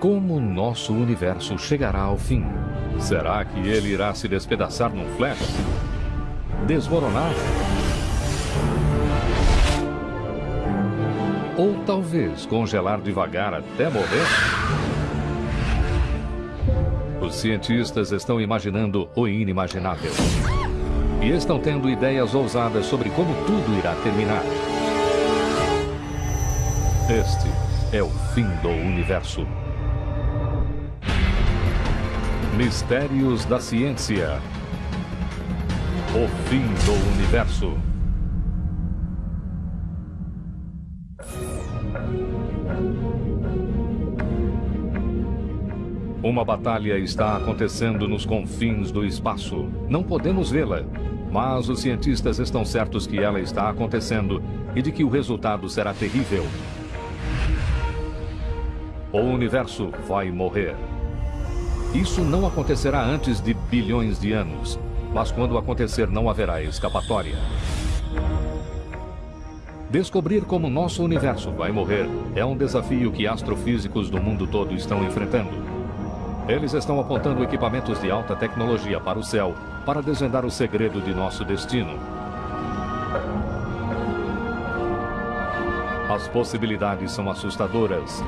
Como nosso universo chegará ao fim? Será que ele irá se despedaçar num flash? Desmoronar? Ou talvez congelar devagar até morrer? Os cientistas estão imaginando o inimaginável. E estão tendo ideias ousadas sobre como tudo irá terminar. Este é o fim do universo. Mistérios da ciência. O fim do universo. Uma batalha está acontecendo nos confins do espaço. Não podemos vê-la, mas os cientistas estão certos que ela está acontecendo e de que o resultado será terrível. O universo vai morrer. Isso não acontecerá antes de bilhões de anos, mas quando acontecer não haverá escapatória. Descobrir como nosso universo vai morrer é um desafio que astrofísicos do mundo todo estão enfrentando. Eles estão apontando equipamentos de alta tecnologia para o céu para desvendar o segredo de nosso destino. As possibilidades são assustadoras.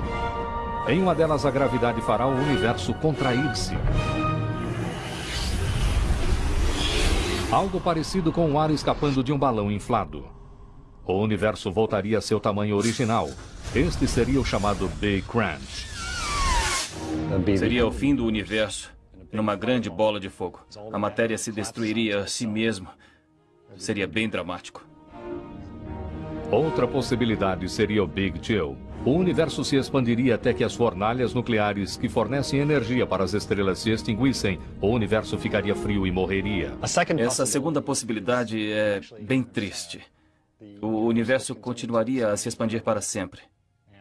Em uma delas, a gravidade fará o universo contrair-se. Algo parecido com o ar escapando de um balão inflado. O universo voltaria a seu tamanho original. Este seria o chamado Big Crunch. Seria o fim do universo, numa grande bola de fogo. A matéria se destruiria a si mesma. Seria bem dramático. Outra possibilidade seria o Big Chill. O universo se expandiria até que as fornalhas nucleares que fornecem energia para as estrelas se extinguissem. O universo ficaria frio e morreria. Essa segunda possibilidade é bem triste. O universo continuaria a se expandir para sempre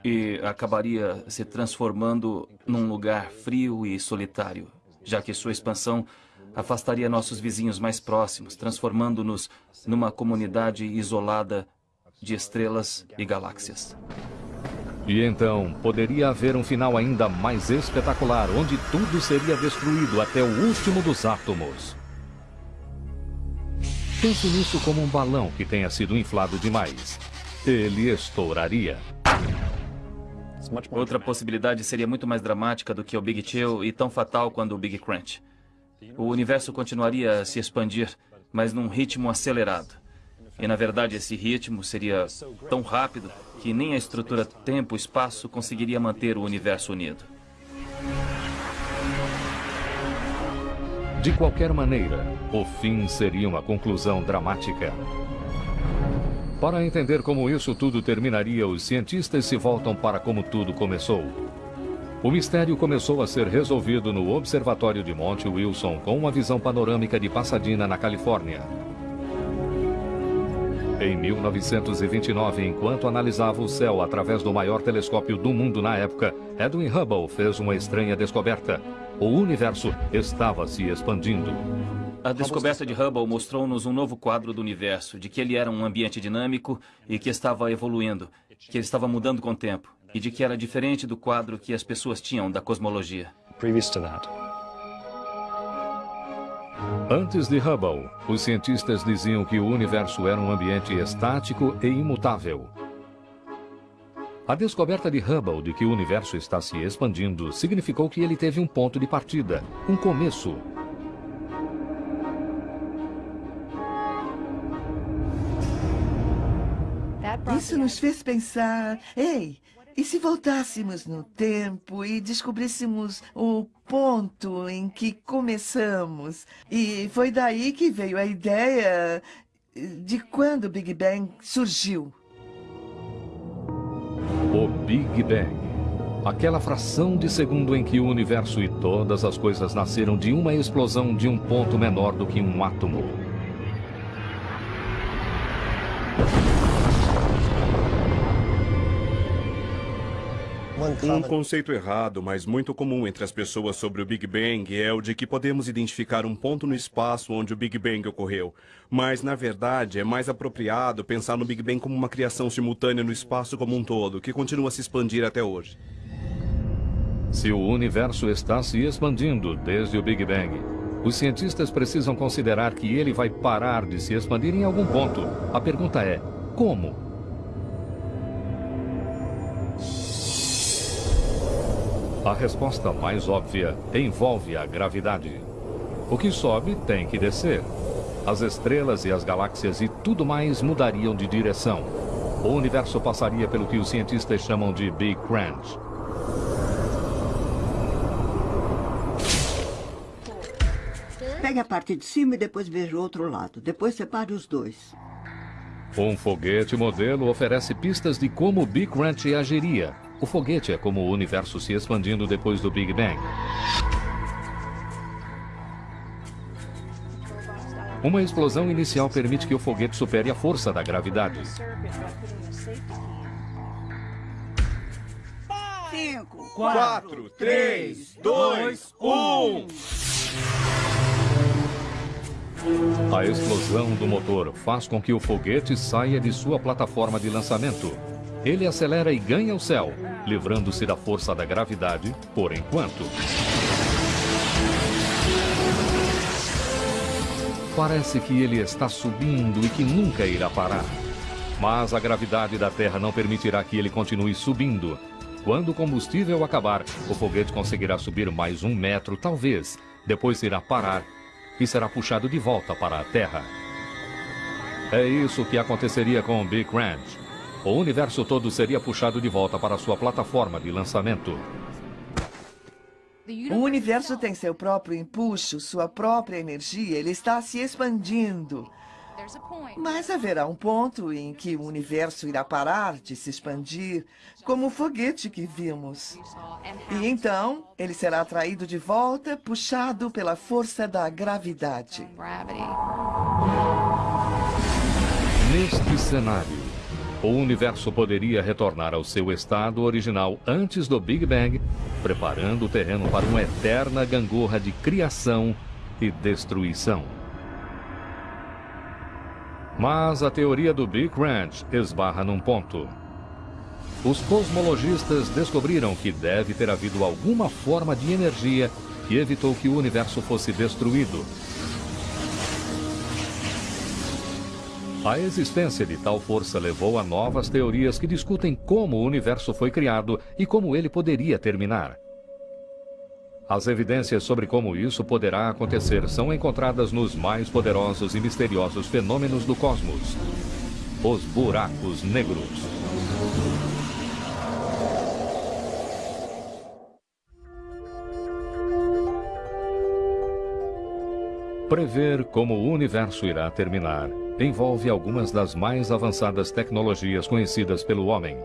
e acabaria se transformando num lugar frio e solitário, já que sua expansão afastaria nossos vizinhos mais próximos, transformando-nos numa comunidade isolada de estrelas e galáxias. E então poderia haver um final ainda mais espetacular, onde tudo seria destruído até o último dos átomos. Pense nisso como um balão que tenha sido inflado demais. Ele estouraria. Outra possibilidade seria muito mais dramática do que o Big Chill e tão fatal quanto o Big Crunch. O universo continuaria a se expandir, mas num ritmo acelerado. E, na verdade, esse ritmo seria tão rápido que nem a estrutura tempo-espaço conseguiria manter o universo unido. De qualquer maneira, o fim seria uma conclusão dramática. Para entender como isso tudo terminaria, os cientistas se voltam para como tudo começou. O mistério começou a ser resolvido no Observatório de Monte Wilson com uma visão panorâmica de Pasadena, na Califórnia. Em 1929, enquanto analisava o céu através do maior telescópio do mundo na época, Edwin Hubble fez uma estranha descoberta. O universo estava se expandindo. A descoberta de Hubble mostrou-nos um novo quadro do universo, de que ele era um ambiente dinâmico e que estava evoluindo, que ele estava mudando com o tempo, e de que era diferente do quadro que as pessoas tinham da cosmologia. Antes de Hubble, os cientistas diziam que o universo era um ambiente estático e imutável. A descoberta de Hubble de que o universo está se expandindo significou que ele teve um ponto de partida, um começo, Isso nos fez pensar, ei, e se voltássemos no tempo e descobríssemos o ponto em que começamos? E foi daí que veio a ideia de quando o Big Bang surgiu. O Big Bang. Aquela fração de segundo em que o universo e todas as coisas nasceram de uma explosão de um ponto menor do que um átomo. Um conceito errado, mas muito comum entre as pessoas sobre o Big Bang é o de que podemos identificar um ponto no espaço onde o Big Bang ocorreu. Mas, na verdade, é mais apropriado pensar no Big Bang como uma criação simultânea no espaço como um todo, que continua a se expandir até hoje. Se o universo está se expandindo desde o Big Bang, os cientistas precisam considerar que ele vai parar de se expandir em algum ponto. A pergunta é: como? A resposta mais óbvia envolve a gravidade. O que sobe tem que descer. As estrelas e as galáxias e tudo mais mudariam de direção. O universo passaria pelo que os cientistas chamam de Big Crunch. Pegue a parte de cima e depois veja o outro lado. Depois separe os dois. Um foguete modelo oferece pistas de como o Big Crunch agiria. O foguete é como o universo se expandindo depois do Big Bang. Uma explosão inicial permite que o foguete supere a força da gravidade. Cinco, Quatro, três, dois, um. A explosão do motor faz com que o foguete saia de sua plataforma de lançamento. Ele acelera e ganha o céu, livrando-se da força da gravidade por enquanto. Parece que ele está subindo e que nunca irá parar. Mas a gravidade da Terra não permitirá que ele continue subindo. Quando o combustível acabar, o foguete conseguirá subir mais um metro, talvez. Depois irá parar e será puxado de volta para a Terra. É isso que aconteceria com o Big Crunch. O universo todo seria puxado de volta para sua plataforma de lançamento. O universo tem seu próprio empuxo, sua própria energia, ele está se expandindo. Mas haverá um ponto em que o universo irá parar de se expandir, como o foguete que vimos. E então, ele será atraído de volta, puxado pela força da gravidade. Neste cenário, o universo poderia retornar ao seu estado original antes do Big Bang, preparando o terreno para uma eterna gangorra de criação e destruição. Mas a teoria do Big Crunch esbarra num ponto. Os cosmologistas descobriram que deve ter havido alguma forma de energia que evitou que o universo fosse destruído. A existência de tal força levou a novas teorias que discutem como o universo foi criado e como ele poderia terminar. As evidências sobre como isso poderá acontecer são encontradas nos mais poderosos e misteriosos fenômenos do cosmos os buracos negros. Prever como o universo irá terminar envolve algumas das mais avançadas tecnologias conhecidas pelo homem.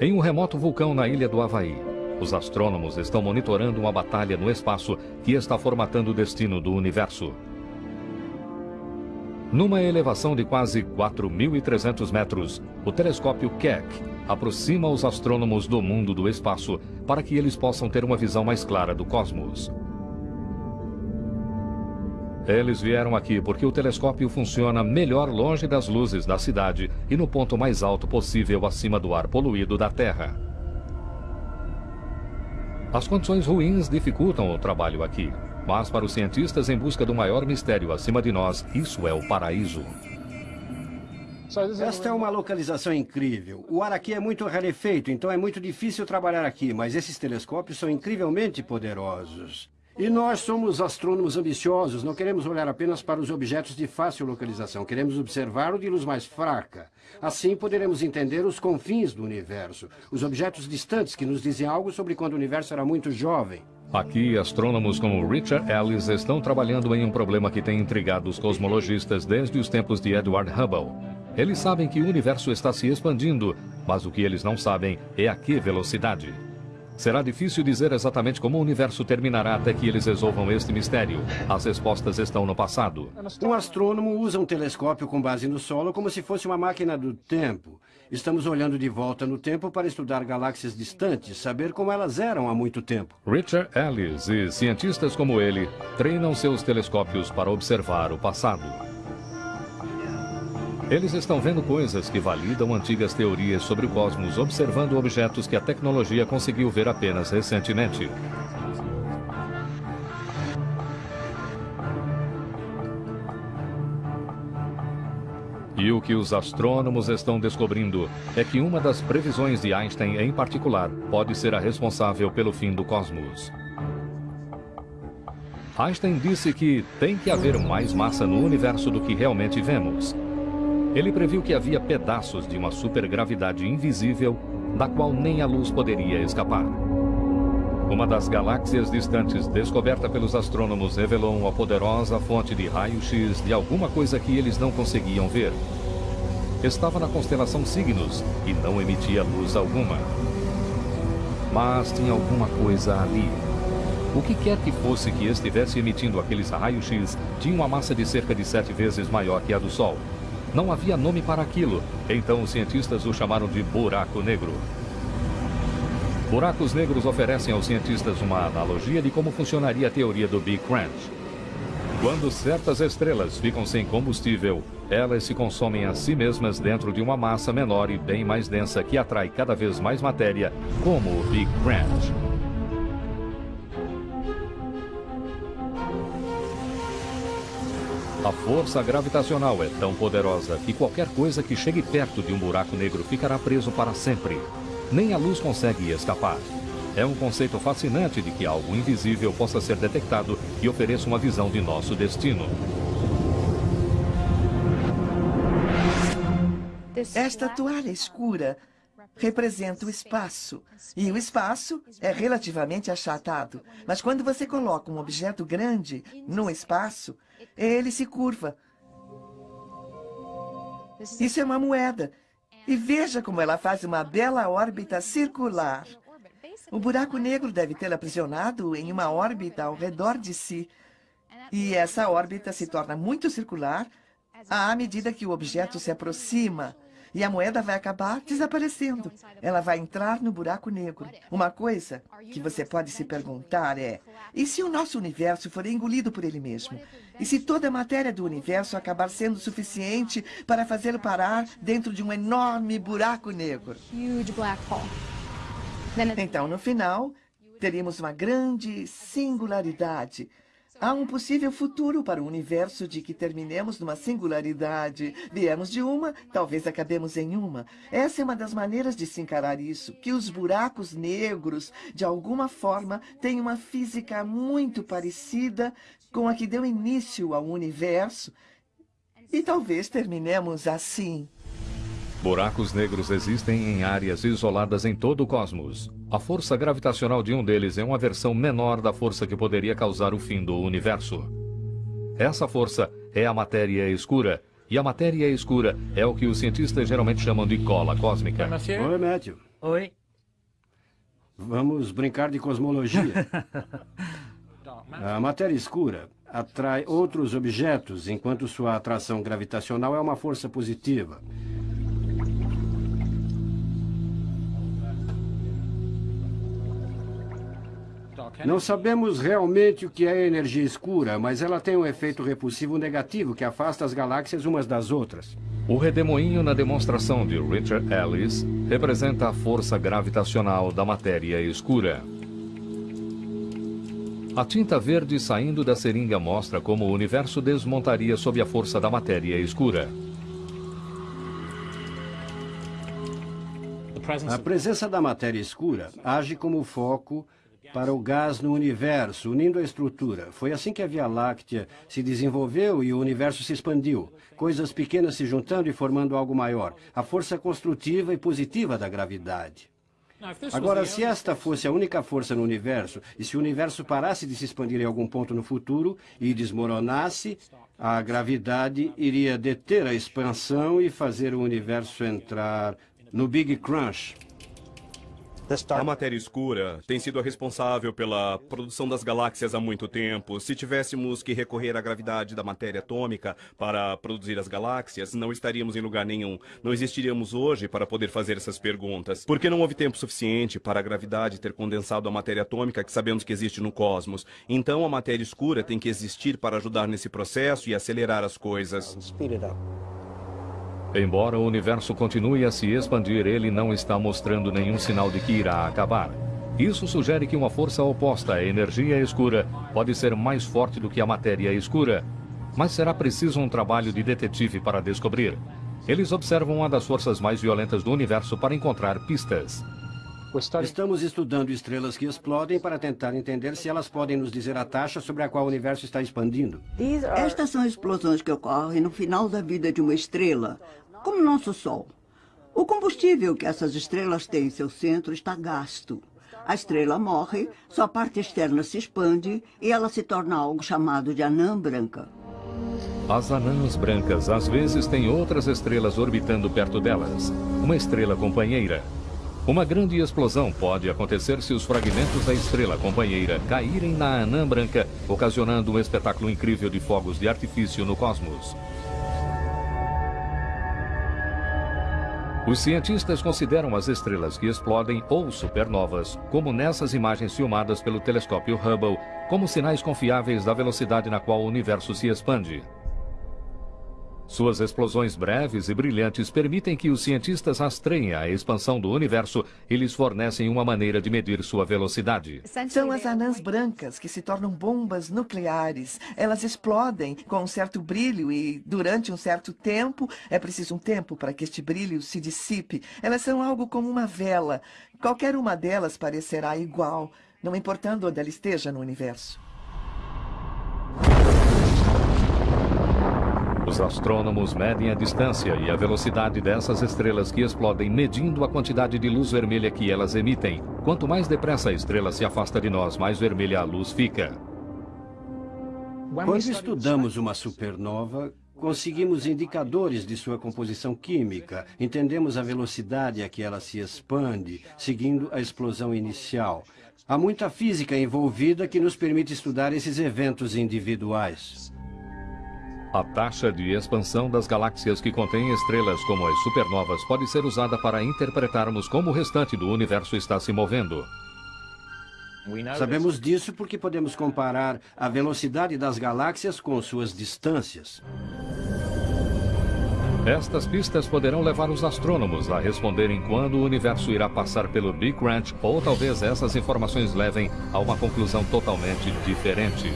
Em um remoto vulcão na ilha do Havaí, os astrônomos estão monitorando uma batalha no espaço que está formatando o destino do universo. Numa elevação de quase 4.300 metros, o telescópio Keck aproxima os astrônomos do mundo do espaço para que eles possam ter uma visão mais clara do cosmos. Eles vieram aqui porque o telescópio funciona melhor longe das luzes da cidade e no ponto mais alto possível acima do ar poluído da Terra. As condições ruins dificultam o trabalho aqui, mas para os cientistas em busca do maior mistério acima de nós, isso é o paraíso. Esta é uma localização incrível. O ar aqui é muito rarefeito, então é muito difícil trabalhar aqui, mas esses telescópios são incrivelmente poderosos. E nós somos astrônomos ambiciosos, não queremos olhar apenas para os objetos de fácil localização, queremos observar o de luz mais fraca. Assim poderemos entender os confins do universo, os objetos distantes que nos dizem algo sobre quando o universo era muito jovem. Aqui, astrônomos como Richard Ellis estão trabalhando em um problema que tem intrigado os cosmologistas desde os tempos de Edward Hubble. Eles sabem que o universo está se expandindo, mas o que eles não sabem é a que velocidade. Será difícil dizer exatamente como o universo terminará até que eles resolvam este mistério. As respostas estão no passado. Um astrônomo usa um telescópio com base no solo como se fosse uma máquina do tempo. Estamos olhando de volta no tempo para estudar galáxias distantes, saber como elas eram há muito tempo. Richard Ellis e cientistas como ele treinam seus telescópios para observar o passado. Eles estão vendo coisas que validam antigas teorias sobre o cosmos, observando objetos que a tecnologia conseguiu ver apenas recentemente. E o que os astrônomos estão descobrindo é que uma das previsões de Einstein em particular pode ser a responsável pelo fim do cosmos. Einstein disse que tem que haver mais massa no universo do que realmente vemos. Ele previu que havia pedaços de uma supergravidade invisível da qual nem a luz poderia escapar. Uma das galáxias distantes descoberta pelos astrônomos revelou uma poderosa fonte de raio-x de alguma coisa que eles não conseguiam ver. Estava na constelação Cygnus e não emitia luz alguma. Mas tinha alguma coisa ali. O que quer que fosse que estivesse emitindo aqueles raios-x tinha uma massa de cerca de sete vezes maior que a do Sol. Não havia nome para aquilo, então os cientistas o chamaram de buraco negro. Buracos negros oferecem aos cientistas uma analogia de como funcionaria a teoria do Big Crunch. Quando certas estrelas ficam sem combustível, elas se consomem a si mesmas dentro de uma massa menor e bem mais densa que atrai cada vez mais matéria, como o Big Crunch. A força gravitacional é tão poderosa que qualquer coisa que chegue perto de um buraco negro ficará preso para sempre. Nem a luz consegue escapar. É um conceito fascinante de que algo invisível possa ser detectado e ofereça uma visão de nosso destino. Esta toalha escura representa o espaço. E o espaço é relativamente achatado. Mas quando você coloca um objeto grande no espaço, ele se curva. Isso é uma moeda. E veja como ela faz uma bela órbita circular. O buraco negro deve tê-la aprisionado em uma órbita ao redor de si. E essa órbita se torna muito circular à medida que o objeto se aproxima. E a moeda vai acabar desaparecendo. Ela vai entrar no buraco negro. Uma coisa que você pode se perguntar é: e se o nosso universo for engolido por ele mesmo? E se toda a matéria do universo acabar sendo suficiente para fazê-lo parar dentro de um enorme buraco negro? Então, no final, teríamos uma grande singularidade Há um possível futuro para o universo de que terminemos numa singularidade. Viemos de uma, talvez acabemos em uma. Essa é uma das maneiras de se encarar isso, que os buracos negros, de alguma forma, têm uma física muito parecida com a que deu início ao universo. E talvez terminemos assim. Buracos negros existem em áreas isoladas em todo o cosmos. A força gravitacional de um deles é uma versão menor da força que poderia causar o fim do universo. Essa força é a matéria escura, e a matéria escura é o que os cientistas geralmente chamam de cola cósmica. Oi, Matthew. Oi. Vamos brincar de cosmologia. A matéria escura atrai outros objetos, enquanto sua atração gravitacional é uma força positiva. Não sabemos realmente o que é energia escura, mas ela tem um efeito repulsivo negativo que afasta as galáxias umas das outras. O redemoinho na demonstração de Richard Ellis representa a força gravitacional da matéria escura. A tinta verde saindo da seringa mostra como o universo desmontaria sob a força da matéria escura. A presença da matéria escura age como foco para o gás no universo, unindo a estrutura. Foi assim que a Via Láctea se desenvolveu e o universo se expandiu. Coisas pequenas se juntando e formando algo maior. A força construtiva e positiva da gravidade. Agora, se esta fosse a única força no universo, e se o universo parasse de se expandir em algum ponto no futuro e desmoronasse, a gravidade iria deter a expansão e fazer o universo entrar no Big Crunch. A matéria escura tem sido a responsável pela produção das galáxias há muito tempo. Se tivéssemos que recorrer à gravidade da matéria atômica para produzir as galáxias, não estaríamos em lugar nenhum. Não existiríamos hoje para poder fazer essas perguntas. Porque não houve tempo suficiente para a gravidade ter condensado a matéria atômica que sabemos que existe no cosmos. Então a matéria escura tem que existir para ajudar nesse processo e acelerar as coisas. Embora o universo continue a se expandir, ele não está mostrando nenhum sinal de que irá acabar. Isso sugere que uma força oposta à energia escura pode ser mais forte do que a matéria escura. Mas será preciso um trabalho de detetive para descobrir. Eles observam uma das forças mais violentas do universo para encontrar pistas. Estamos estudando estrelas que explodem para tentar entender se elas podem nos dizer a taxa sobre a qual o universo está expandindo. Estas são explosões que ocorrem no final da vida de uma estrela, como nosso Sol. O combustível que essas estrelas têm em seu centro está gasto. A estrela morre, sua parte externa se expande e ela se torna algo chamado de anã branca. As anãs brancas às vezes têm outras estrelas orbitando perto delas, uma estrela companheira. Uma grande explosão pode acontecer se os fragmentos da estrela companheira caírem na anã branca, ocasionando um espetáculo incrível de fogos de artifício no cosmos. Os cientistas consideram as estrelas que explodem ou supernovas, como nessas imagens filmadas pelo telescópio Hubble, como sinais confiáveis da velocidade na qual o universo se expande. Suas explosões breves e brilhantes permitem que os cientistas rastreiem a expansão do universo e lhes fornecem uma maneira de medir sua velocidade. São as anãs brancas que se tornam bombas nucleares. Elas explodem com um certo brilho e, durante um certo tempo, é preciso um tempo para que este brilho se dissipe. Elas são algo como uma vela. Qualquer uma delas parecerá igual, não importando onde ela esteja no universo. Os astrônomos medem a distância e a velocidade dessas estrelas que explodem, medindo a quantidade de luz vermelha que elas emitem. Quanto mais depressa a estrela se afasta de nós, mais vermelha a luz fica. Quando estudamos uma supernova, conseguimos indicadores de sua composição química, entendemos a velocidade a que ela se expande, seguindo a explosão inicial. Há muita física envolvida que nos permite estudar esses eventos individuais. A taxa de expansão das galáxias que contêm estrelas como as supernovas pode ser usada para interpretarmos como o restante do universo está se movendo. Sabemos disso porque podemos comparar a velocidade das galáxias com suas distâncias. Estas pistas poderão levar os astrônomos a responderem quando o universo irá passar pelo Big Crunch, ou talvez essas informações levem a uma conclusão totalmente diferente.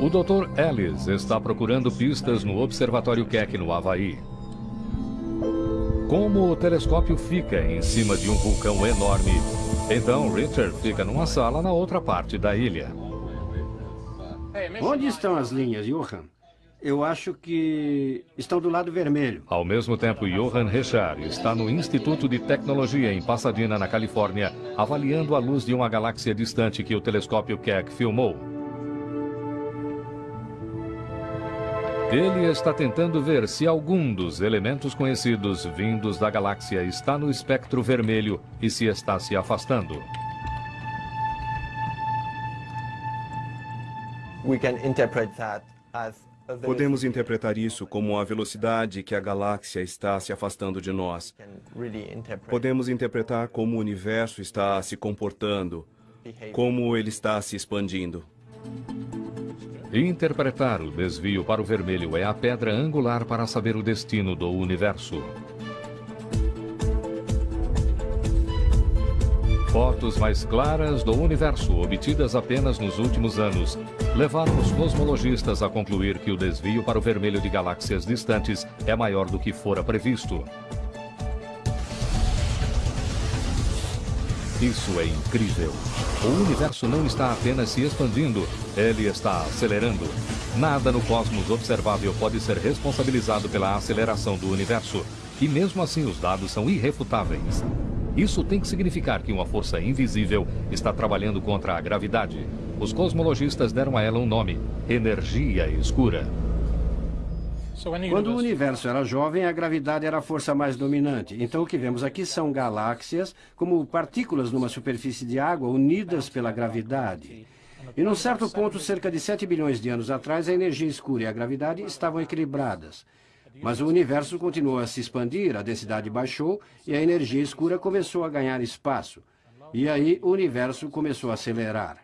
O Dr. Ellis está procurando pistas no Observatório Keck, no Havaí. Como o telescópio fica em cima de um vulcão enorme, então Richard fica numa sala na outra parte da ilha. Onde estão as linhas, Johan? Eu acho que estão do lado vermelho. Ao mesmo tempo, Johan Richard está no Instituto de Tecnologia em Pasadena, na Califórnia, avaliando a luz de uma galáxia distante que o telescópio Keck filmou. Ele está tentando ver se algum dos elementos conhecidos vindos da galáxia está no espectro vermelho e se está se afastando. Podemos interpretar isso como a velocidade que a galáxia está se afastando de nós. Podemos interpretar como o universo está se comportando, como ele está se expandindo. Interpretar o desvio para o vermelho é a pedra angular para saber o destino do universo. Fotos mais claras do universo, obtidas apenas nos últimos anos, levaram os cosmologistas a concluir que o desvio para o vermelho de galáxias distantes é maior do que fora previsto. Isso é incrível. O universo não está apenas se expandindo, ele está acelerando. Nada no cosmos observável pode ser responsabilizado pela aceleração do universo. E mesmo assim os dados são irrefutáveis. Isso tem que significar que uma força invisível está trabalhando contra a gravidade. Os cosmologistas deram a ela um nome: energia escura. Quando o universo era jovem, a gravidade era a força mais dominante. Então, o que vemos aqui são galáxias como partículas numa superfície de água unidas pela gravidade. E num certo ponto, cerca de 7 bilhões de anos atrás, a energia escura e a gravidade estavam equilibradas. Mas o universo continuou a se expandir, a densidade baixou e a energia escura começou a ganhar espaço. E aí o universo começou a acelerar.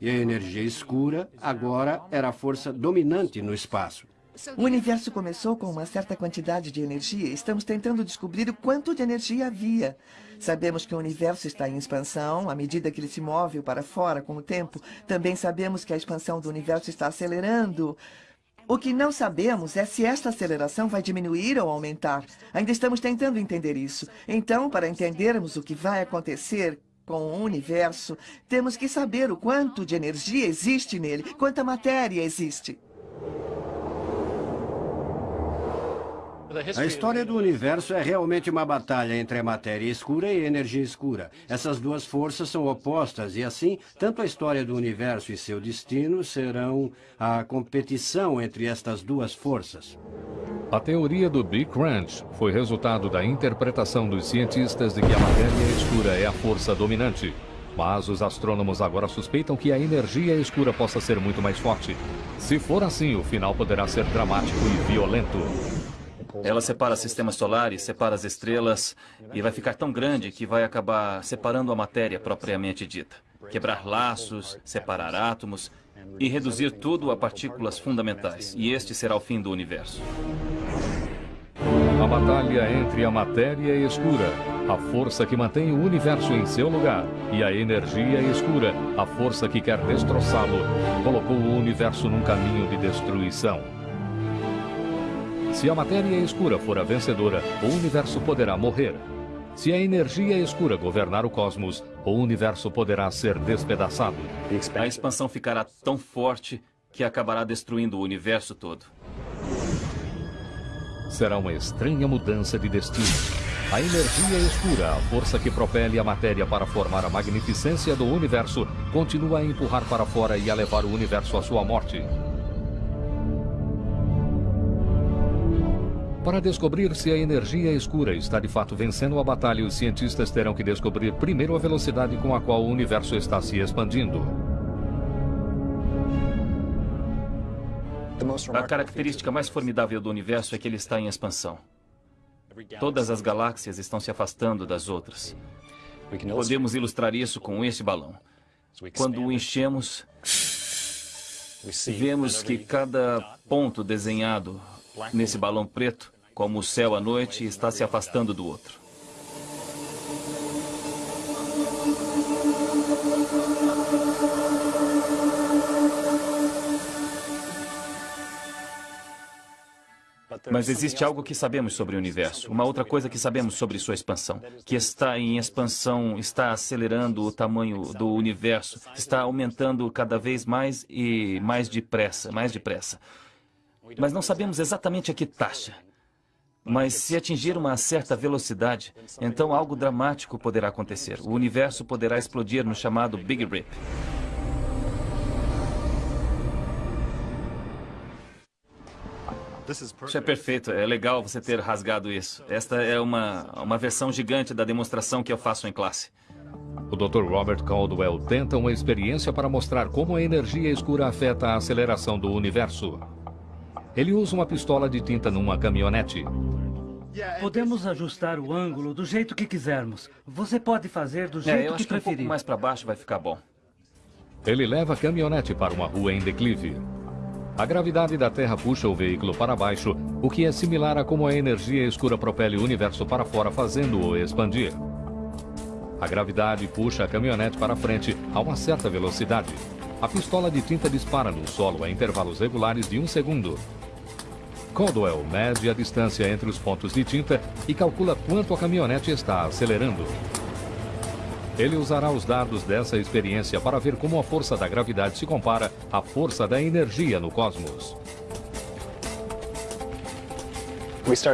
E a energia escura agora era a força dominante no espaço. O universo começou com uma certa quantidade de energia. Estamos tentando descobrir o quanto de energia havia. Sabemos que o universo está em expansão à medida que ele se move para fora com o tempo. Também sabemos que a expansão do universo está acelerando. O que não sabemos é se esta aceleração vai diminuir ou aumentar. Ainda estamos tentando entender isso. Então, para entendermos o que vai acontecer com o universo, temos que saber o quanto de energia existe nele, quanta matéria existe. A história do universo é realmente uma batalha entre a matéria escura e a energia escura. Essas duas forças são opostas e, assim, tanto a história do universo e seu destino serão a competição entre estas duas forças. A teoria do Big Crunch foi resultado da interpretação dos cientistas de que a matéria escura é a força dominante. Mas os astrônomos agora suspeitam que a energia escura possa ser muito mais forte. Se for assim, o final poderá ser dramático e violento. Ela separa sistemas solares, separa as estrelas e vai ficar tão grande que vai acabar separando a matéria propriamente dita. Quebrar laços, separar átomos e reduzir tudo a partículas fundamentais. E este será o fim do universo. A batalha entre a matéria escura, a força que mantém o universo em seu lugar, e a energia escura, a força que quer destroçá-lo, colocou o universo num caminho de destruição. Se a matéria escura for a vencedora, o universo poderá morrer. Se a energia escura governar o cosmos, o universo poderá ser despedaçado. A expansão ficará tão forte que acabará destruindo o universo todo. Será uma estranha mudança de destino. A energia escura, a força que propele a matéria para formar a magnificência do universo, continua a empurrar para fora e a levar o universo à sua morte. Para descobrir se a energia escura está de fato vencendo a batalha, os cientistas terão que descobrir primeiro a velocidade com a qual o universo está se expandindo. A característica mais formidável do universo é que ele está em expansão. Todas as galáxias estão se afastando das outras. Podemos ilustrar isso com este balão. Quando o enchemos, vemos que cada ponto desenhado nesse balão preto como o céu à noite está se afastando do outro. Mas existe algo que sabemos sobre o universo, uma outra coisa que sabemos sobre sua expansão, que está em expansão, está acelerando o tamanho do universo, está aumentando cada vez mais e mais depressa, mais depressa. Mas não sabemos exatamente a que taxa. Mas se atingir uma certa velocidade, então algo dramático poderá acontecer. O universo poderá explodir no chamado Big Rip. Isso é perfeito. É legal você ter rasgado isso. Esta é uma, uma versão gigante da demonstração que eu faço em classe. O Dr. Robert Caldwell tenta uma experiência para mostrar como a energia escura afeta a aceleração do universo. Ele usa uma pistola de tinta numa caminhonete. Podemos ajustar o ângulo do jeito que quisermos. Você pode fazer do É, jeito eu que acho que um preferir. pouco mais para baixo vai ficar bom. Ele leva a caminhonete para uma rua em declive. A gravidade da Terra puxa o veículo para baixo, o que é similar a como a energia escura propele o universo para fora, fazendo-o expandir. A gravidade puxa a caminhonete para frente a uma certa velocidade. A pistola de tinta dispara no solo a intervalos regulares de um segundo. Caldwell mede a distância entre os pontos de tinta e calcula quanto a caminhonete está acelerando. Ele usará os dados dessa experiência para ver como a força da gravidade se compara à força da energia no cosmos.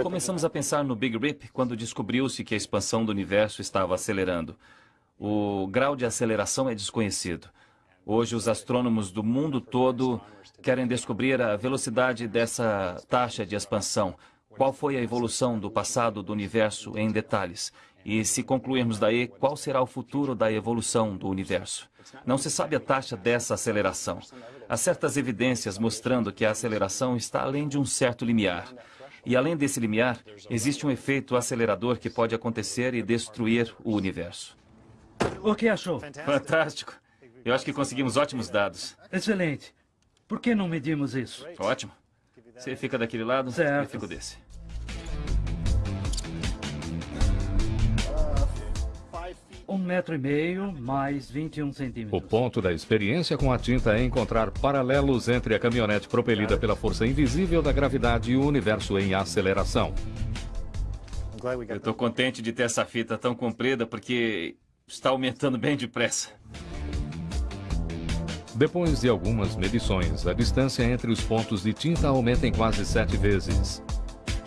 Começamos a pensar no Big Rip quando descobriu-se que a expansão do universo estava acelerando. O grau de aceleração é desconhecido. Hoje, os astrônomos do mundo todo querem descobrir a velocidade dessa taxa de expansão. Qual foi a evolução do passado do universo em detalhes? E se concluirmos daí, qual será o futuro da evolução do universo? Não se sabe a taxa dessa aceleração. Há certas evidências mostrando que a aceleração está além de um certo limiar. E além desse limiar, existe um efeito acelerador que pode acontecer e destruir o universo. O que achou? Fantástico. Eu acho que conseguimos ótimos dados. Excelente. Por que não medimos isso? Ótimo. Você fica daquele lado, Certo. eu fico desse. Um metro e meio mais 21 O centímetros. ponto da experiência com a tinta é encontrar paralelos entre a caminhonete propelida pela força invisível da gravidade e o universo em aceleração. Eu estou contente de ter essa fita tão comprida porque está aumentando bem depressa. Depois de algumas medições, a distância entre os pontos de tinta aumenta em quase sete vezes.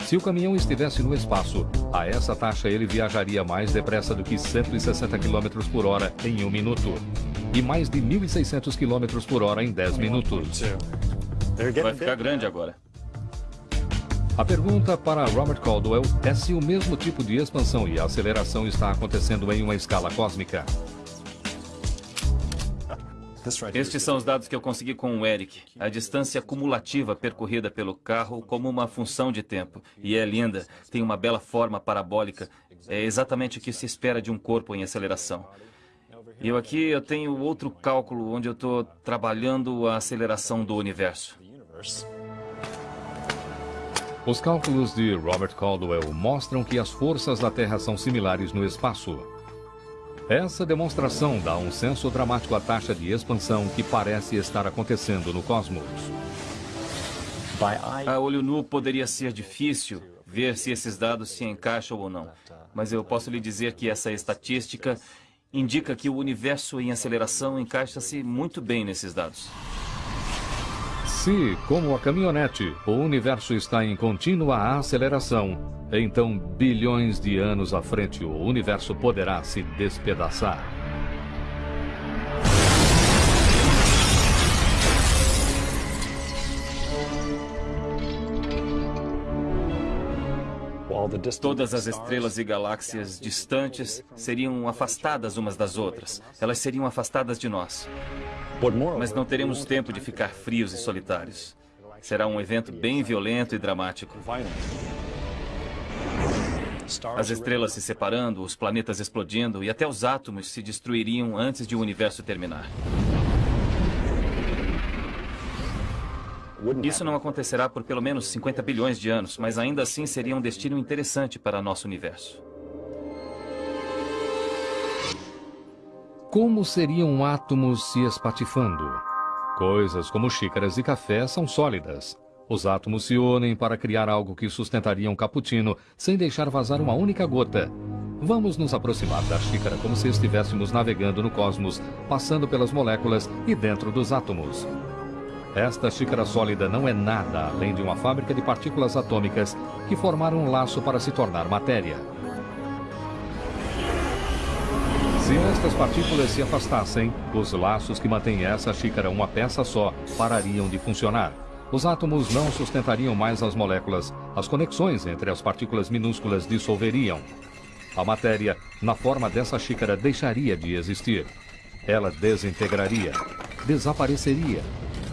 Se o caminhão estivesse no espaço, a essa taxa ele viajaria mais depressa do que 160 km por hora em um minuto. E mais de 1.600 km por hora em 10 minutos. Vai ficar grande agora. A pergunta para Robert Caldwell é se o mesmo tipo de expansão e aceleração está acontecendo em uma escala cósmica. Estes são os dados que eu consegui com o Eric. A distância cumulativa percorrida pelo carro como uma função de tempo. E é linda, tem uma bela forma parabólica. É exatamente o que se espera de um corpo em aceleração. E eu aqui eu tenho outro cálculo onde eu estou trabalhando a aceleração do universo. Os cálculos de Robert Caldwell mostram que as forças da Terra são similares no espaço. Essa demonstração dá um senso dramático à taxa de expansão que parece estar acontecendo no cosmos. A olho nu poderia ser difícil ver se esses dados se encaixam ou não. Mas eu posso lhe dizer que essa estatística indica que o universo em aceleração encaixa-se muito bem nesses dados. Se, como a caminhonete, o universo está em contínua aceleração, então bilhões de anos à frente o universo poderá se despedaçar. Todas as estrelas e galáxias distantes seriam afastadas umas das outras. Elas seriam afastadas de nós. Mas não teremos tempo de ficar frios e solitários. Será um evento bem violento e dramático. As estrelas se separando, os planetas explodindo e até os átomos se destruiriam antes de o universo terminar. Isso não acontecerá por pelo menos 50 bilhões de anos, mas ainda assim seria um destino interessante para nosso universo. Como seriam átomos se espatifando? Coisas como xícaras de café são sólidas. Os átomos se unem para criar algo que sustentaria um cappuccino sem deixar vazar uma única gota. Vamos nos aproximar da xícara como se estivéssemos navegando no cosmos, passando pelas moléculas e dentro dos átomos. Esta xícara sólida não é nada além de uma fábrica de partículas atômicas que formaram um laço para se tornar matéria. Se estas partículas se afastassem, os laços que mantêm essa xícara uma peça só parariam de funcionar. Os átomos não sustentariam mais as moléculas, as conexões entre as partículas minúsculas dissolveriam. A matéria, na forma dessa xícara, deixaria de existir. Ela desintegraria, desapareceria.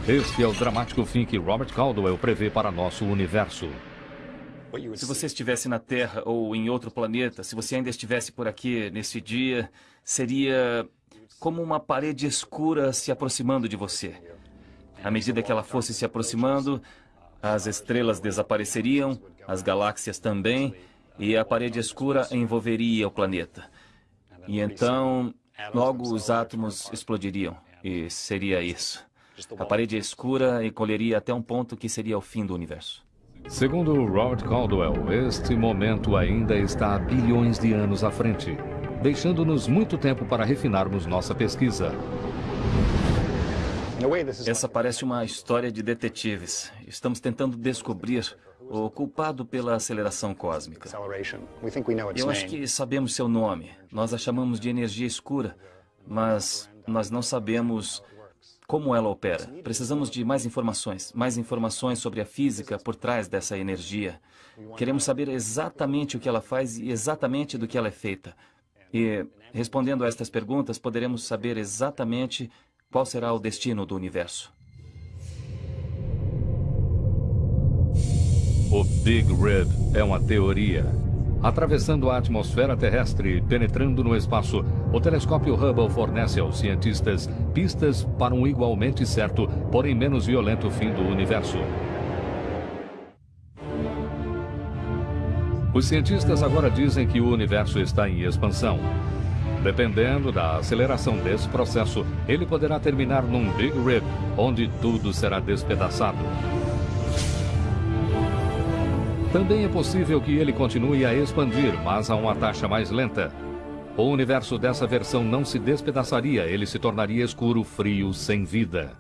Este é o dramático fim que Robert Caldwell prevê para nosso universo. Se você estivesse na Terra ou em outro planeta, se você ainda estivesse por aqui nesse dia, seria como uma parede escura se aproximando de você. À medida que ela fosse se aproximando, as estrelas desapareceriam, as galáxias também, e a parede escura envolveria o planeta. E então, logo os átomos explodiriam, e seria isso. A parede escura encolheria até um ponto que seria o fim do universo. Segundo Robert Caldwell, este momento ainda está a bilhões de anos à frente, deixando-nos muito tempo para refinarmos nossa pesquisa. Essa parece uma história de detetives. Estamos tentando descobrir o culpado pela aceleração cósmica. Eu acho que sabemos seu nome. Nós a chamamos de energia escura, mas nós não sabemos como ela opera. Precisamos de mais informações, mais informações sobre a física por trás dessa energia. Queremos saber exatamente o que ela faz e exatamente do que ela é feita. E, respondendo a estas perguntas, poderemos saber exatamente qual será o destino do universo. O Big Rip é uma teoria. Atravessando a atmosfera terrestre e penetrando no espaço, o telescópio Hubble fornece aos cientistas pistas para um igualmente certo, porém menos violento fim do universo. Os cientistas agora dizem que o universo está em expansão. Dependendo da aceleração desse processo, ele poderá terminar num Big Rip, onde tudo será despedaçado. Também é possível que ele continue a expandir, mas a uma taxa mais lenta. O universo dessa versão não se despedaçaria, ele se tornaria escuro, frio, sem vida.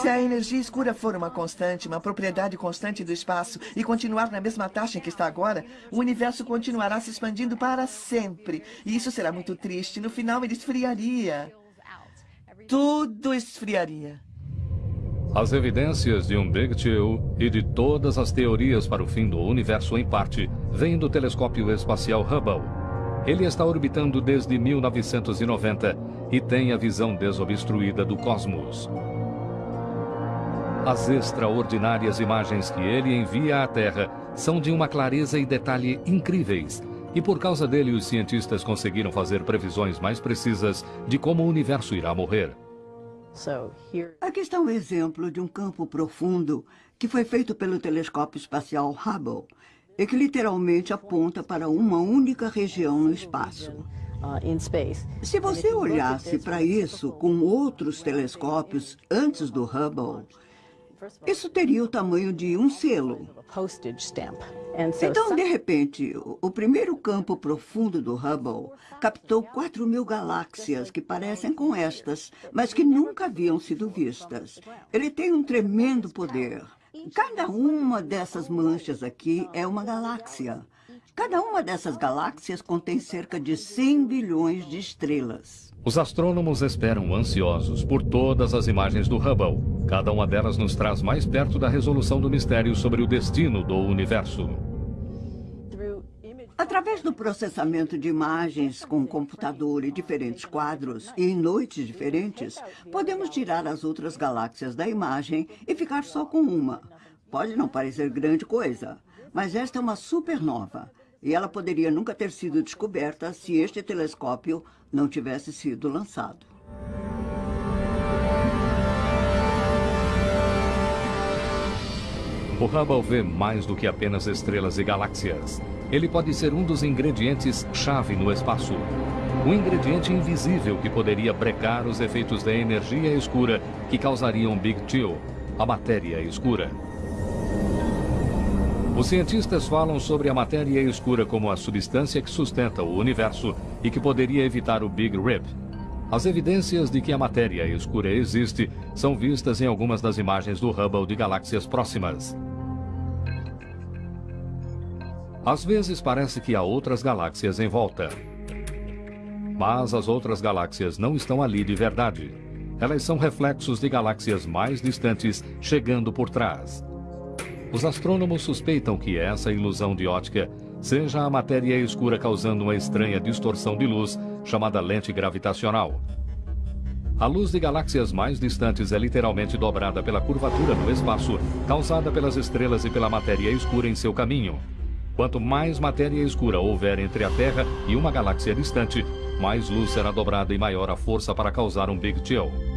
Se a energia escura for uma constante, uma propriedade constante do espaço e continuar na mesma taxa em que está agora, o universo continuará se expandindo para sempre. E isso será muito triste. No final, ele esfriaria. Tudo esfriaria. As evidências de um Big Chill e de todas as teorias para o fim do universo em parte vêm do telescópio espacial Hubble. Ele está orbitando desde 1990 e tem a visão desobstruída do cosmos. As extraordinárias imagens que ele envia à Terra são de uma clareza e detalhe incríveis, e por causa dele os cientistas conseguiram fazer previsões mais precisas de como o universo irá morrer. Aqui está um exemplo de um campo profundo que foi feito pelo telescópio espacial Hubble e que literalmente aponta para uma única região no espaço. Uh, Se você olhasse para isso com outros telescópios antes do Hubble, isso teria o tamanho de um selo. Então, de repente, o primeiro campo profundo do Hubble captou 4 mil galáxias que parecem com estas, mas que nunca haviam sido vistas. Ele tem um tremendo poder. Cada uma dessas manchas aqui é uma galáxia. Cada uma dessas galáxias contém cerca de 100 bilhões de estrelas. Os astrônomos esperam ansiosos por todas as imagens do Hubble. Cada uma delas nos traz mais perto da resolução do mistério sobre o destino do universo. Através do processamento de imagens com computador e diferentes quadros, e em noites diferentes, podemos tirar as outras galáxias da imagem e ficar só com uma. Pode não parecer grande coisa, mas esta é uma supernova. E ela poderia nunca ter sido descoberta se este telescópio não tivesse sido lançado. O Hubble vê mais do que apenas estrelas e galáxias. Ele pode ser um dos ingredientes-chave no espaço. Um ingrediente invisível que poderia brecar os efeitos da energia escura que causariam Big Chill, a matéria escura. Os cientistas falam sobre a matéria escura como a substância que sustenta o universo e que poderia evitar o Big Rip. As evidências de que a matéria escura existe são vistas em algumas das imagens do Hubble de galáxias próximas. Às vezes parece que há outras galáxias em volta. Mas as outras galáxias não estão ali de verdade. Elas são reflexos de galáxias mais distantes chegando por trás. Os astrônomos suspeitam que essa ilusão de ótica seja a matéria escura causando uma estranha distorção de luz chamada lente gravitacional. A luz de galáxias mais distantes é literalmente dobrada pela curvatura no espaço causada pelas estrelas e pela matéria escura em seu caminho. Quanto mais matéria escura houver entre a Terra e uma galáxia distante, mais luz será dobrada e maior a força para causar um Big Chill.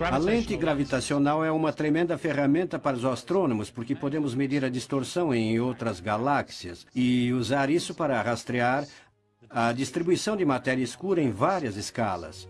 A lente gravitacional é uma tremenda ferramenta para os astrônomos, porque podemos medir a distorção em outras galáxias e usar isso para rastrear a distribuição de matéria escura em várias escalas.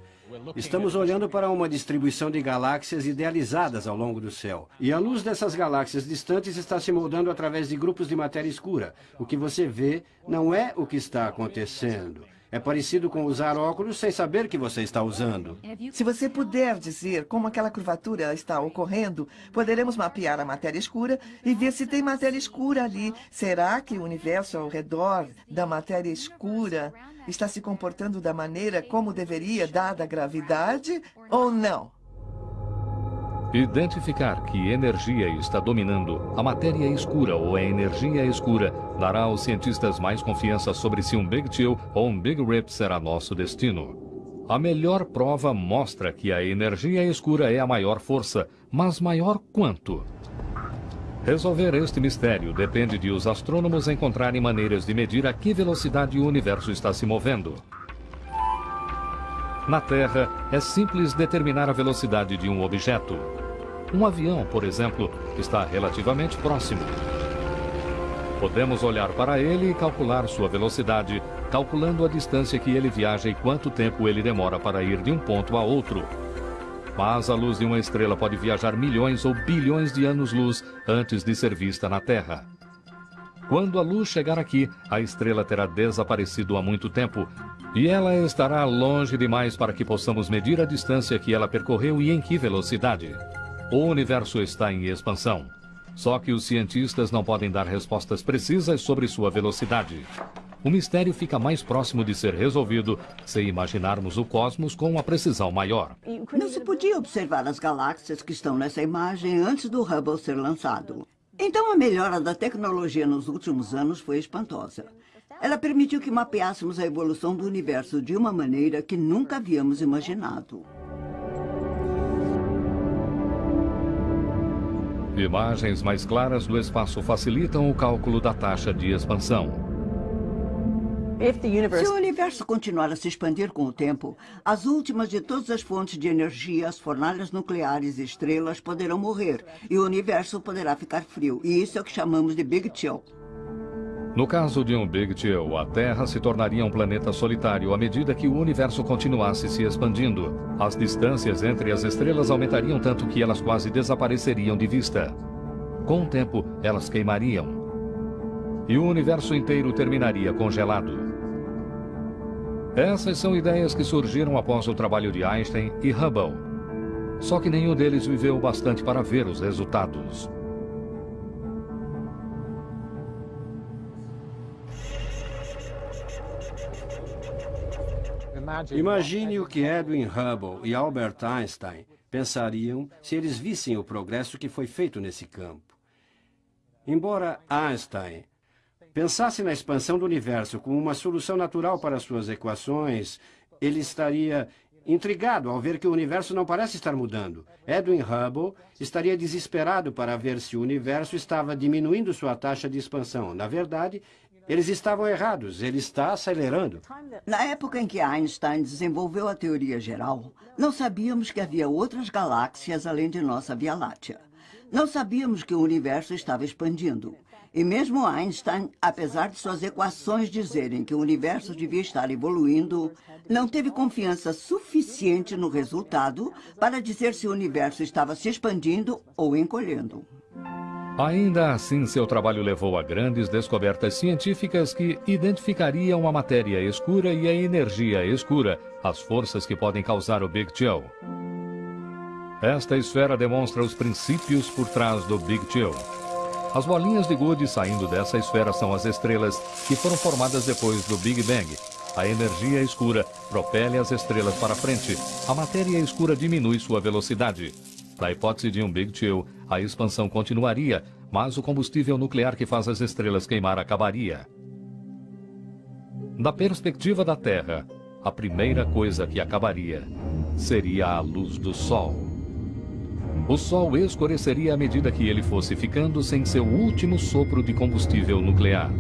Estamos olhando para uma distribuição de galáxias idealizadas ao longo do céu. E a luz dessas galáxias distantes está se moldando através de grupos de matéria escura. O que você vê não é o que está acontecendo. É parecido com usar óculos sem saber que você está usando. Se você puder dizer como aquela curvatura está ocorrendo, poderemos mapear a matéria escura e ver se tem matéria escura ali. Será que o universo ao redor da matéria escura está se comportando da maneira como deveria, dada a gravidade, ou não? Identificar que energia está dominando a matéria escura ou a energia escura dará aos cientistas mais confiança sobre se um Big Chill ou um Big Rip será nosso destino. A melhor prova mostra que a energia escura é a maior força, mas maior quanto? Resolver este mistério depende de os astrônomos encontrarem maneiras de medir a que velocidade o universo está se movendo. Na Terra, é simples determinar a velocidade de um objeto. Um avião, por exemplo, está relativamente próximo. Podemos olhar para ele e calcular sua velocidade, calculando a distância que ele viaja e quanto tempo ele demora para ir de um ponto a outro. Mas a luz de uma estrela pode viajar milhões ou bilhões de anos-luz antes de ser vista na Terra. Quando a luz chegar aqui, a estrela terá desaparecido há muito tempo e ela estará longe demais para que possamos medir a distância que ela percorreu e em que velocidade. O universo está em expansão. Só que os cientistas não podem dar respostas precisas sobre sua velocidade. O mistério fica mais próximo de ser resolvido se imaginarmos o cosmos com uma precisão maior. Não se podia observar as galáxias que estão nessa imagem antes do Hubble ser lançado. Então a melhora da tecnologia nos últimos anos foi espantosa. Ela permitiu que mapeássemos a evolução do universo de uma maneira que nunca havíamos imaginado. Imagens mais claras do espaço facilitam o cálculo da taxa de expansão. Se o universo continuar a se expandir com o tempo, as últimas de todas as fontes de energia, as fornalhas nucleares e estrelas poderão morrer e o universo poderá ficar frio. E isso é o que chamamos de Big Chill. No caso de um Big Chill, a Terra se tornaria um planeta solitário à medida que o universo continuasse se expandindo. As distâncias entre as estrelas aumentariam tanto que elas quase desapareceriam de vista. Com o tempo, elas queimariam. E o universo inteiro terminaria congelado. Essas são ideias que surgiram após o trabalho de Einstein e Hubble. Só que nenhum deles viveu bastante para ver os resultados. Imagine o que Edwin Hubble e Albert Einstein pensariam se eles vissem o progresso que foi feito nesse campo. Embora Einstein pensasse na expansão do universo como uma solução natural para suas equações, ele estaria intrigado ao ver que o universo não parece estar mudando. Edwin Hubble estaria desesperado para ver se o universo estava diminuindo sua taxa de expansão. Na verdade, eles estavam errados, ele está acelerando. Na época em que Einstein desenvolveu a teoria geral, não sabíamos que havia outras galáxias além de nossa Via Láctea. Não sabíamos que o universo estava expandindo. E mesmo Einstein, apesar de suas equações dizerem que o universo devia estar evoluindo, não teve confiança suficiente no resultado para dizer se o universo estava se expandindo ou encolhendo. Ainda assim, seu trabalho levou a grandes descobertas científicas que identificariam a matéria escura e a energia escura, as forças que podem causar o Big Chill. Esta esfera demonstra os princípios por trás do Big Chill. As bolinhas de gude saindo dessa esfera são as estrelas que foram formadas depois do Big Bang. A energia escura propele as estrelas para frente. A matéria escura diminui sua velocidade. Na hipótese de um Big Chill, a expansão continuaria, mas o combustível nuclear que faz as estrelas queimar acabaria. Da perspectiva da Terra, a primeira coisa que acabaria seria a luz do Sol. O Sol escureceria à medida que ele fosse ficando sem seu último sopro de combustível nuclear.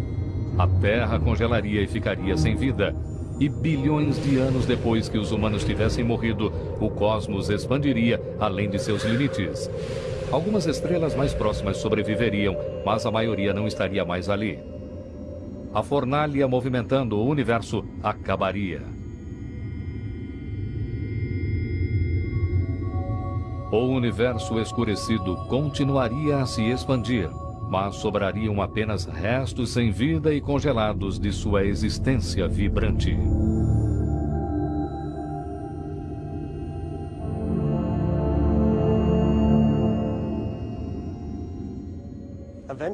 A Terra congelaria e ficaria sem vida, e bilhões de anos depois que os humanos tivessem morrido, o cosmos expandiria além de seus limites. Algumas estrelas mais próximas sobreviveriam, mas a maioria não estaria mais ali. A fornalha movimentando o universo acabaria. O universo escurecido continuaria a se expandir, mas sobrariam apenas restos sem vida e congelados de sua existência vibrante.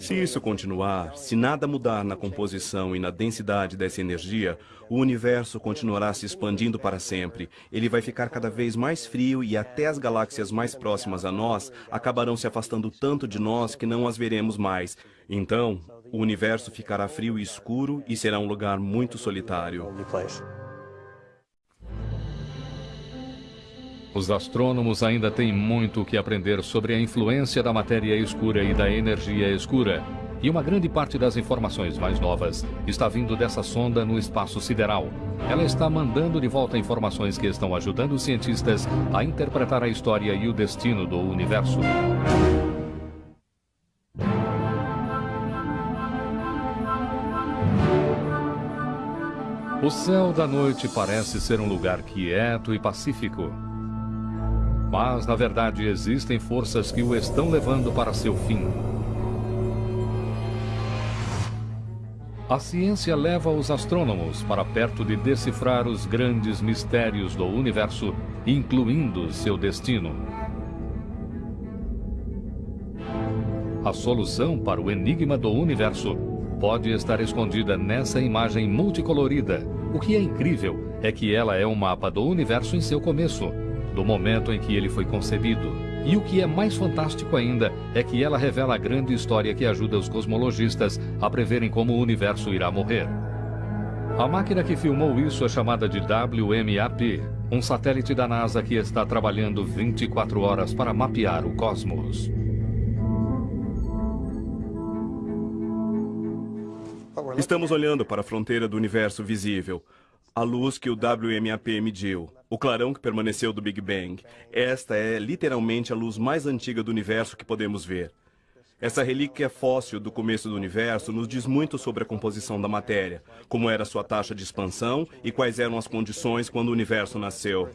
Se isso continuar, se nada mudar na composição e na densidade dessa energia, o universo continuará se expandindo para sempre. Ele vai ficar cada vez mais frio e até as galáxias mais próximas a nós acabarão se afastando tanto de nós que não as veremos mais. Então, o universo ficará frio e escuro e será um lugar muito solitário. Os astrônomos ainda têm muito o que aprender sobre a influência da matéria escura e da energia escura. E uma grande parte das informações mais novas está vindo dessa sonda no espaço sideral. Ela está mandando de volta informações que estão ajudando os cientistas a interpretar a história e o destino do universo. O céu da noite parece ser um lugar quieto e pacífico. Mas, na verdade, existem forças que o estão levando para seu fim. A ciência leva os astrônomos para perto de decifrar os grandes mistérios do universo, incluindo seu destino. A solução para o enigma do universo pode estar escondida nessa imagem multicolorida. O que é incrível é que ela é um mapa do universo em seu começo do momento em que ele foi concebido. E o que é mais fantástico ainda é que ela revela a grande história que ajuda os cosmologistas a preverem como o universo irá morrer. A máquina que filmou isso é chamada de WMAP, um satélite da NASA que está trabalhando 24 horas para mapear o cosmos. Estamos olhando para a fronteira do universo visível a luz que o WMAP mediu, o clarão que permaneceu do Big Bang. Esta é literalmente a luz mais antiga do universo que podemos ver. Essa relíquia fóssil do começo do universo nos diz muito sobre a composição da matéria, como era sua taxa de expansão e quais eram as condições quando o universo nasceu.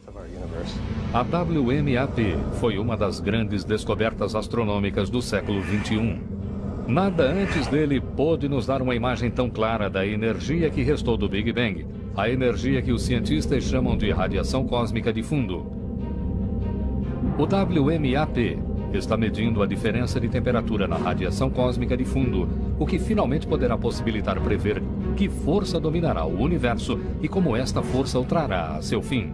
A WMAP foi uma das grandes descobertas astronômicas do século 21. Nada antes dele pôde nos dar uma imagem tão clara da energia que restou do Big Bang, a energia que os cientistas chamam de radiação cósmica de fundo. O WMAP está medindo a diferença de temperatura na radiação cósmica de fundo, o que finalmente poderá possibilitar prever que força dominará o universo e como esta força o trará a seu fim.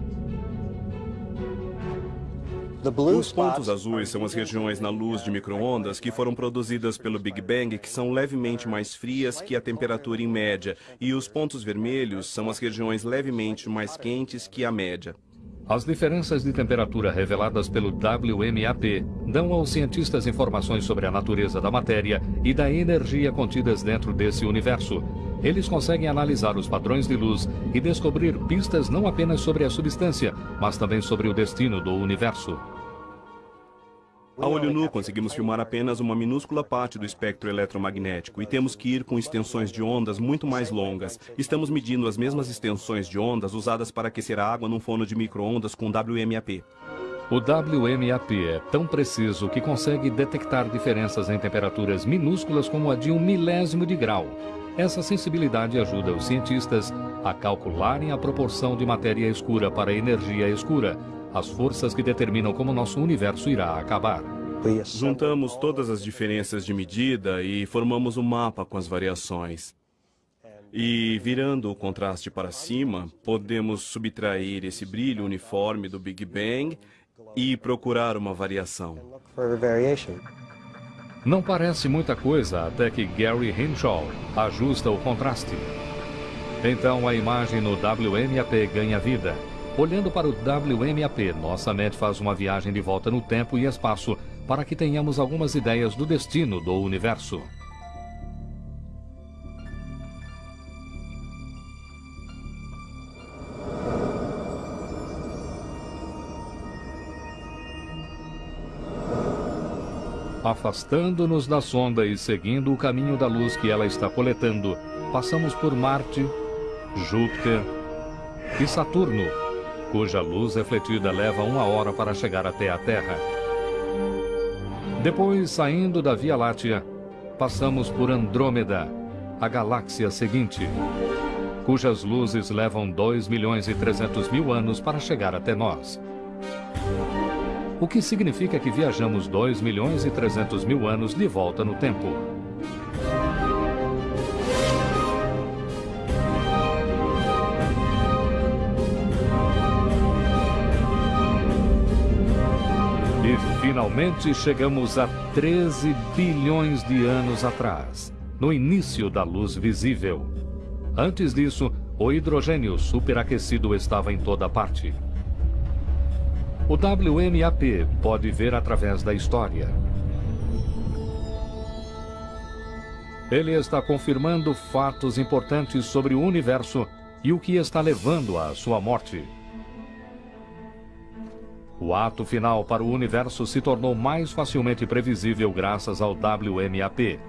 Os pontos azuis são as regiões na luz de microondas que foram produzidas pelo Big Bang que são levemente mais frias que a temperatura em média, e os pontos vermelhos são as regiões levemente mais quentes que a média. As diferenças de temperatura reveladas pelo WMAP dão aos cientistas informações sobre a natureza da matéria e da energia contidas dentro desse universo. Eles conseguem analisar os padrões de luz e descobrir pistas não apenas sobre a substância, mas também sobre o destino do universo. A olho nu, conseguimos filmar apenas uma minúscula parte do espectro eletromagnético e temos que ir com extensões de ondas muito mais longas. Estamos medindo as mesmas extensões de ondas usadas para aquecer a água num forno de micro-ondas com WMAP. O WMAP é tão preciso que consegue detectar diferenças em temperaturas minúsculas como a de um milésimo de grau. Essa sensibilidade ajuda os cientistas a calcularem a proporção de matéria escura para energia escura, as forças que determinam como nosso universo irá acabar. Juntamos todas as diferenças de medida e formamos um mapa com as variações. E virando o contraste para cima, podemos subtrair esse brilho uniforme do Big Bang e procurar uma variação. Não parece muita coisa até que Gary Hinshaw ajusta o contraste. Então a imagem no WMAP ganha vida. Olhando para o WMAP, nossa mente faz uma viagem de volta no tempo e espaço para que tenhamos algumas ideias do destino do universo. Afastando-nos da sonda e seguindo o caminho da luz que ela está coletando, passamos por Marte, Júpiter e Saturno, cuja luz refletida leva uma hora para chegar até a Terra. Depois, saindo da Via Láctea, passamos por Andrômeda, a galáxia seguinte, cujas luzes levam 2 milhões e 300 mil anos para chegar até nós. O que significa que viajamos 2 milhões e 300 mil anos de volta no tempo. Finalmente chegamos a 13 bilhões de anos atrás, no início da luz visível. Antes disso, o hidrogênio superaquecido estava em toda parte. O WMAP pode ver através da história. Ele está confirmando fatos importantes sobre o universo e o que está levando à sua morte. O ato final para o universo se tornou mais facilmente previsível graças ao WMAP.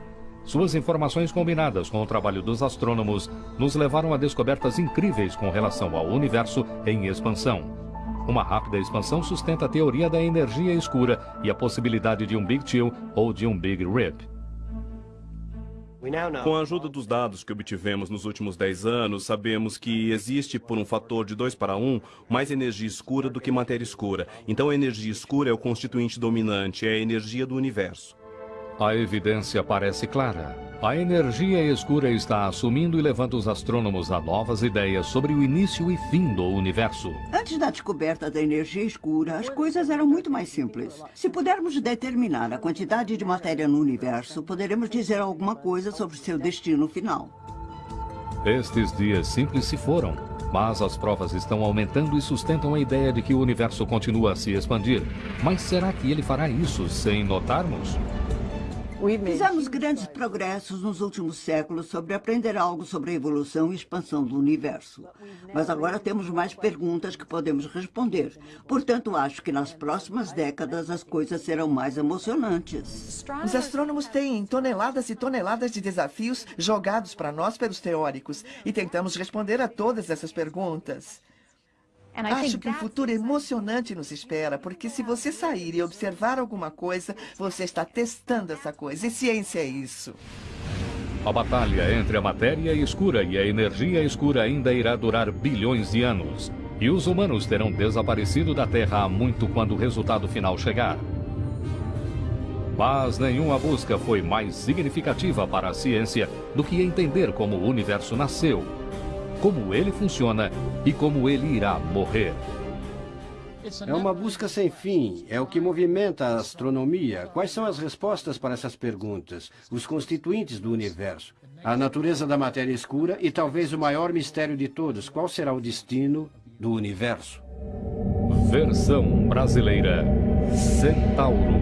Suas informações combinadas com o trabalho dos astrônomos nos levaram a descobertas incríveis com relação ao universo em expansão. Uma rápida expansão sustenta a teoria da energia escura e a possibilidade de um Big Chill ou de um Big Rip. Com a ajuda dos dados que obtivemos nos últimos 10 anos, sabemos que existe, por um fator de 2 para 1, mais energia escura do que matéria escura. Então a energia escura é o constituinte dominante, é a energia do universo. A evidência parece clara. A energia escura está assumindo e levando os astrônomos a novas ideias sobre o início e fim do universo. Antes da descoberta da energia escura, as coisas eram muito mais simples. Se pudermos determinar a quantidade de matéria no universo, poderemos dizer alguma coisa sobre seu destino final. Estes dias simples se foram, mas as provas estão aumentando e sustentam a ideia de que o universo continua a se expandir. Mas será que ele fará isso sem notarmos? Fizemos grandes progressos nos últimos séculos sobre aprender algo sobre a evolução e expansão do universo. Mas agora temos mais perguntas que podemos responder. Portanto, acho que nas próximas décadas as coisas serão mais emocionantes. Os astrônomos têm toneladas e toneladas de desafios jogados para nós pelos teóricos e tentamos responder a todas essas perguntas. Acho que um futuro emocionante nos espera, porque se você sair e observar alguma coisa, você está testando essa coisa. E ciência é isso. A batalha entre a matéria escura e a energia escura ainda irá durar bilhões de anos. E os humanos terão desaparecido da Terra há muito quando o resultado final chegar. Mas nenhuma busca foi mais significativa para a ciência do que entender como o universo nasceu como ele funciona e como ele irá morrer. É uma busca sem fim, é o que movimenta a astronomia. Quais são as respostas para essas perguntas? Os constituintes do universo, a natureza da matéria escura e talvez o maior mistério de todos, qual será o destino do universo? Versão brasileira Centauro